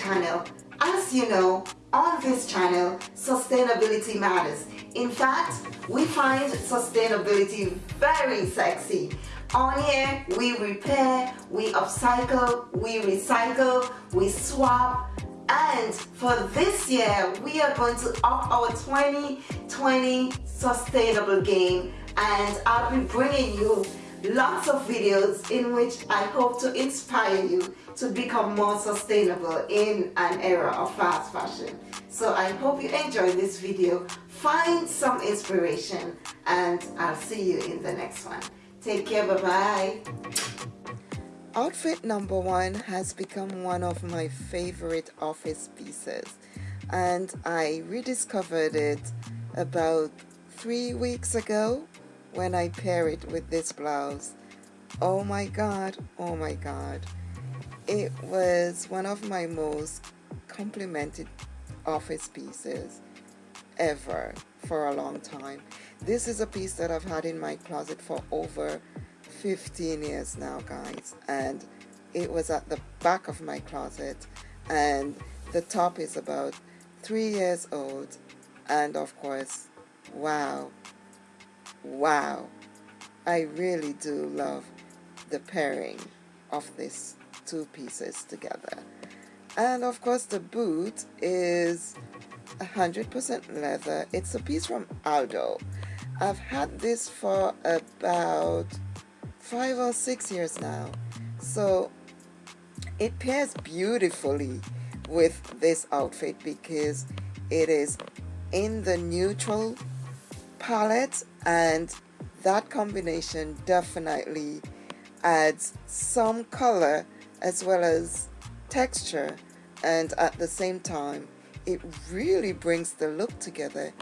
channel. As you know, on this channel, sustainability matters. In fact, we find sustainability very sexy. On here, we repair, we upcycle, we recycle, we swap, and for this year, we are going to up our 2020 sustainable game and I'll be bringing you lots of videos in which I hope to inspire you to become more sustainable in an era of fast fashion. So I hope you enjoy this video, find some inspiration and I'll see you in the next one. Take care, bye-bye. Outfit number one has become one of my favorite office pieces and I rediscovered it about three weeks ago when I pair it with this blouse. Oh my god, oh my god. It was one of my most complimented office pieces ever for a long time. This is a piece that I've had in my closet for over 15 years now guys and it was at the back of my closet and the top is about three years old and of course wow wow. I really do love the pairing of these two pieces together. And of course the boot is 100% leather. It's a piece from Aldo. I've had this for about five or six years now. So it pairs beautifully with this outfit because it is in the neutral palette and that combination definitely adds some color as well as texture. And at the same time it really brings the look together.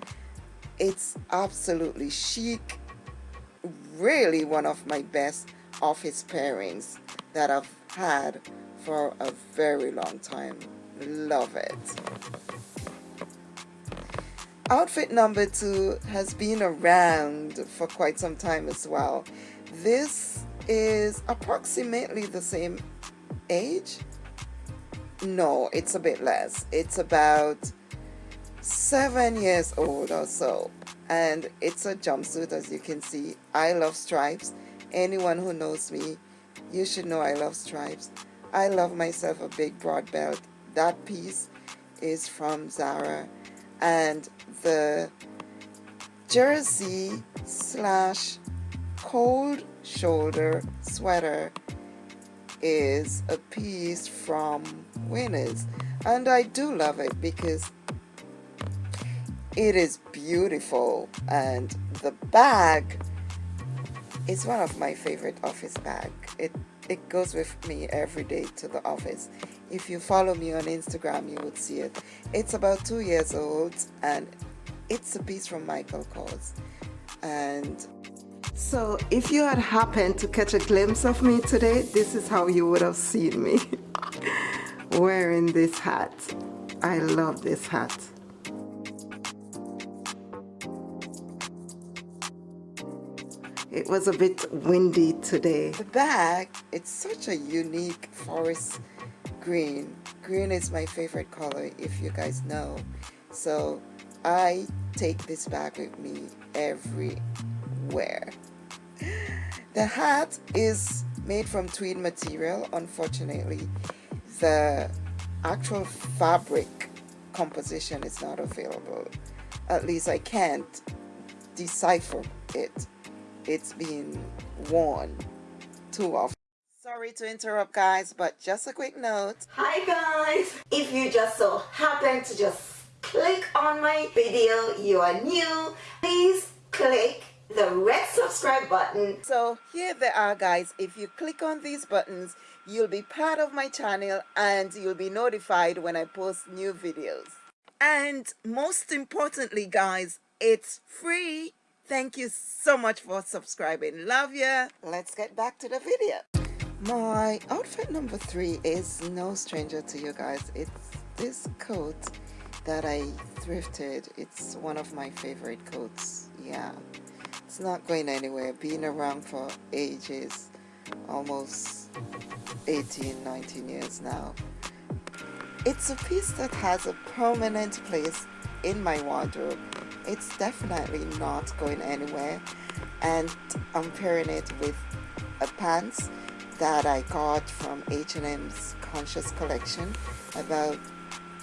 It's absolutely chic really one of my best office pairings that I've had for a very long time. Love it Outfit number two has been around for quite some time as well. This is approximately the same age. No, it's a bit less. It's about seven years old or so. And it's a jumpsuit as you can see. I love stripes. Anyone who knows me, you should know I love stripes. I love myself a big broad belt. That piece is from Zara and the jersey slash cold shoulder sweater is a piece from Winners. And I do love it because it is beautiful and the bag is one of my favorite office bag. It it goes with me every day to the office. If you follow me on Instagram you would see it. It's about two years old and it's a piece from Michael Kors. And so if you had happened to catch a glimpse of me today this is how you would have seen me wearing this hat. I love this hat it was a bit windy today. The bag it's such a unique forest green. Green is my favorite color if you guys know. So I take this bag with me everywhere. The hat is made from tweed material. Unfortunately the actual fabric composition is not available. At least I can't decipher it it's been worn too often Sorry to interrupt guys, but just a quick note. Hi guys! If you just so happen to just click on my video, you are new, please click the red subscribe button. So here they are guys, if you click on these buttons, you'll be part of my channel and you'll be notified when I post new videos. And most importantly guys, it's free. Thank you so much for subscribing. Love ya. Let's get back to the video. My outfit number three is no stranger to you guys. It's this coat that I thrifted. It's one of my favorite coats. Yeah, it's not going anywhere. Been around for ages, almost 18, 19 years now. it's a piece that has a permanent place in my wardrobe it's definitely not going anywhere. And I'm pairing it with a pants that I got from H&M's Conscious Collection about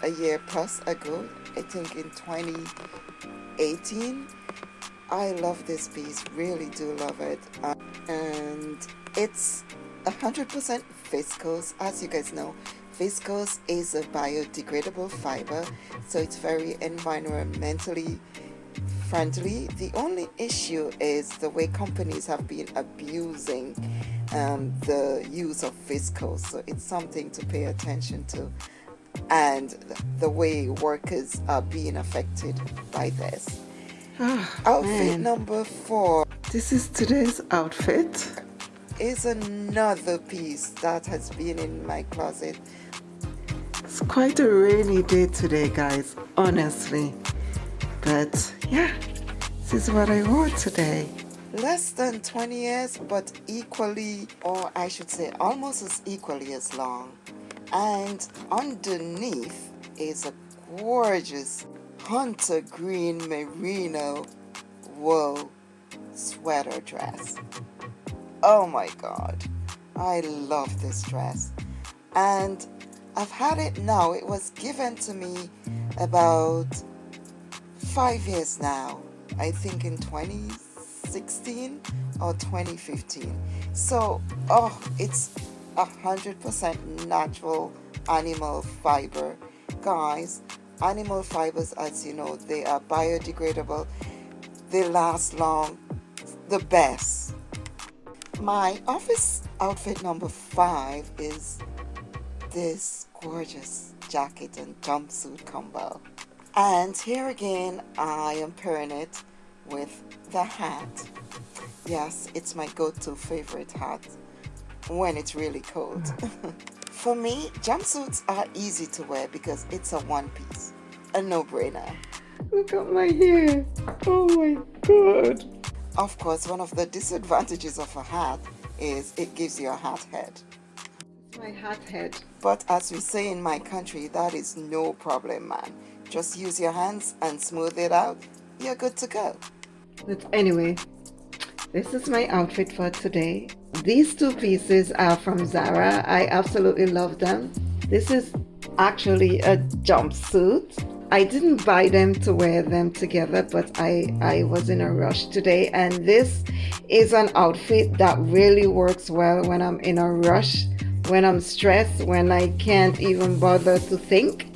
a year plus ago I think in 2018 I love this piece really do love it. Um, and it's 100% viscose. As you guys know viscose is a biodegradable fiber so it's very environmentally friendly the only issue is the way companies have been abusing um, the use of viscose. so it's something to pay attention to and the way workers are being affected by this Oh, outfit man. number four. This is today's outfit. Is another piece that has been in my closet. It's quite a rainy day today, guys, honestly. But yeah, this is what I wore today. Less than 20 years, but equally, or I should say almost as equally as long. And underneath is a gorgeous hunter green merino wool sweater dress. Oh my god, I love this dress. And I've had it now, it was given to me about five years now, I think in 2016 or 2015. So, oh, it's a 100% natural animal fiber. Guys, animal fibers as you know they are biodegradable they last long the best my office outfit number five is this gorgeous jacket and jumpsuit combo and here again I am pairing it with the hat yes it's my go-to favorite hat when it's really cold mm. For me, jumpsuits are easy to wear because it's a one piece, a no-brainer. Look at my hair. Oh my god. Of course, one of the disadvantages of a hat is it gives you a hat head. My hat head. But as we say in my country, that is no problem, man. Just use your hands and smooth it out. You're good to go. But anyway, this is my outfit for today. These two pieces are from Zara. I absolutely love them. This is actually a jumpsuit. I didn't buy them to wear them together, but I, I was in a rush today. And this is an outfit that really works well when I'm in a rush, when I'm stressed, when I can't even bother to think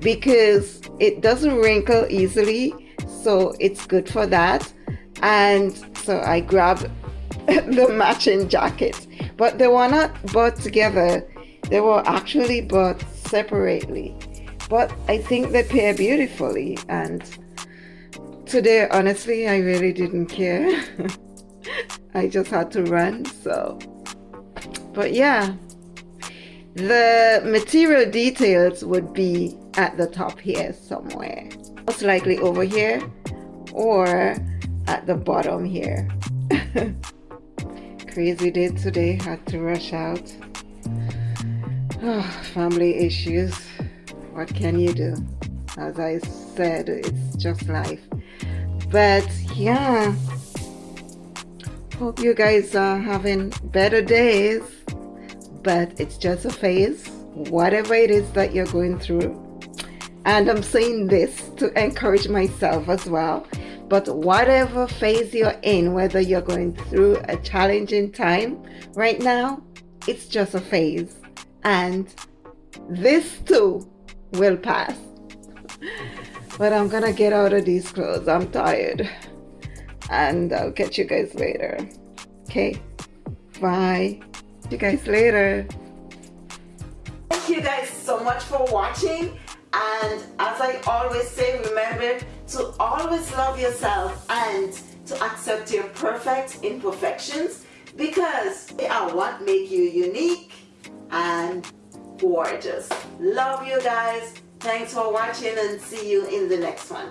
because it doesn't wrinkle easily. So it's good for that. And so I grabbed the matching jacket. But they were not bought together. They were actually bought separately. But I think they pair beautifully. And today, honestly, I really didn't care. I just had to run. So, but yeah, the material details would be at the top here somewhere. Most likely over here or at the bottom here. crazy day today. Had to rush out. Oh, family issues. What can you do? As I said it's just life. But yeah hope you guys are having better days. But it's just a phase. Whatever it is that you're going through and I'm saying this to encourage myself as well but whatever phase you're in, whether you're going through a challenging time right now, it's just a phase. And this too will pass. but I'm gonna get out of these clothes. I'm tired. And I'll catch you guys later. Okay. Bye. See you guys later. Thank you guys so much for watching. And as I always say, remember to always love yourself and to accept your perfect imperfections because they are what make you unique and gorgeous. Love you guys. Thanks for watching and see you in the next one.